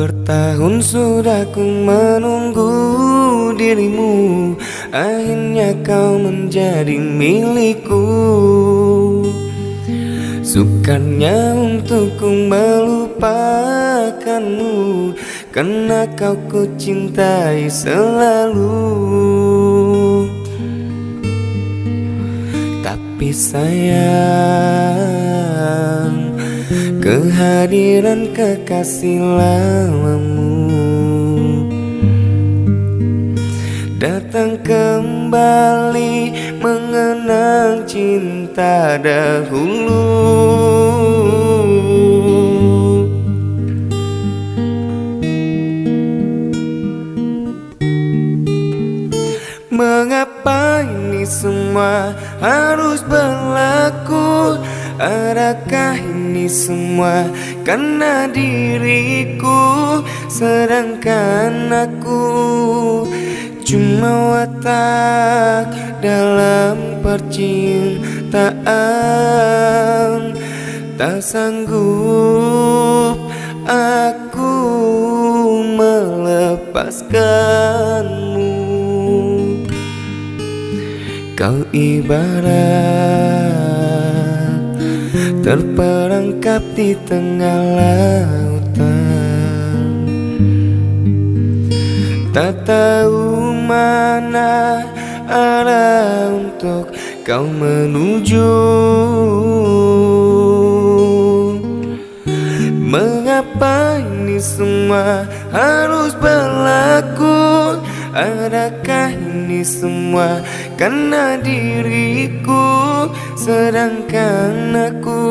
Pun sudah ku menunggu dirimu Akhirnya kau menjadi milikku. Sukarnya untukku melupakanmu Karena kau ku cintai selalu. Tapi sayang Kehadiran kekasih lamamu. Datang kembali mengenang cinta dahulu. Mengapa ini semua harus berlaku Adakah ini semua karena diriku? Sedangkan aku cuma watak dalam percintaan. Tak sanggup aku melepaskanmu. Kau ibarat terperangkap di tengah lautan. Tak tahu mana arah untuk kau menuju. Mengapa ini semua harus berlaku Adakah ini semua karena diriku? Sedangkan aku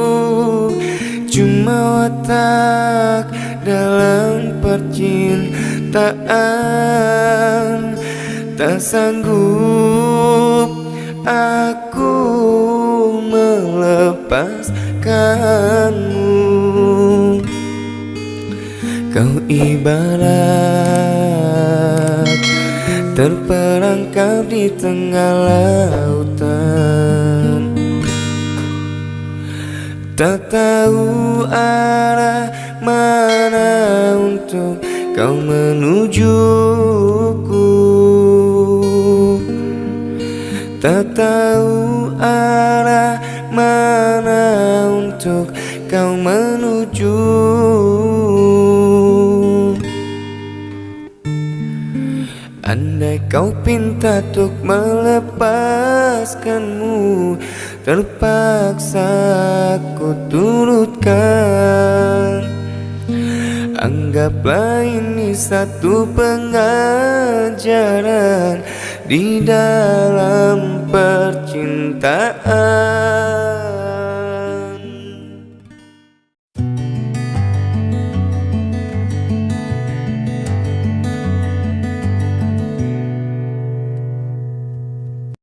cuma watak dalam percintaan. Tak sanggup aku melepaskanmu. Kau ibarat terperangkap di tengah lautan. Tak tahu arah mana untuk kau menujuku. Tak tahu arah mana untuk kau menuju Andai kau pinta untuk melepaskanmu Terpaksa ku turutkan Anggaplah ini satu pengajaran Di dalam percintaan